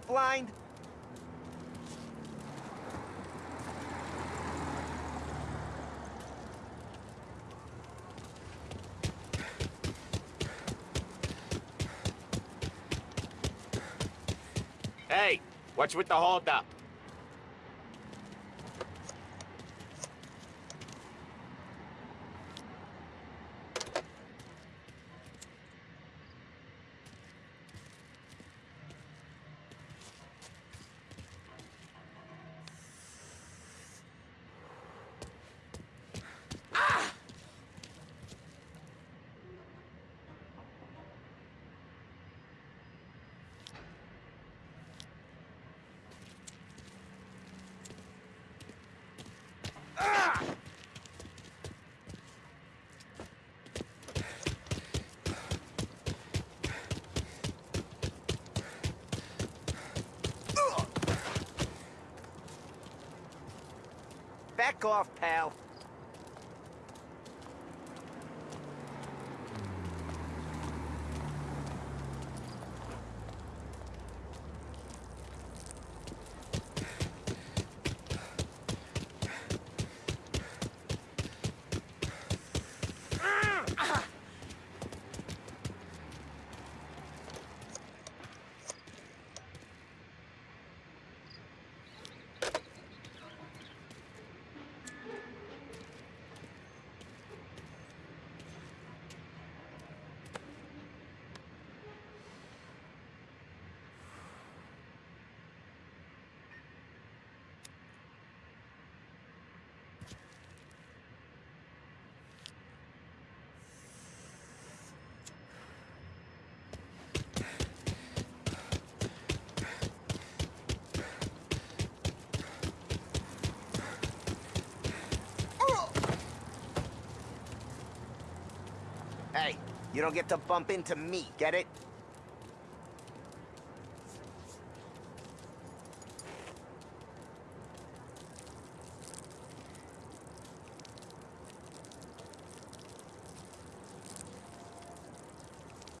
blind? Hey, what's with the holdup? Back off, pal. Hey, you don't get to bump into me, get it?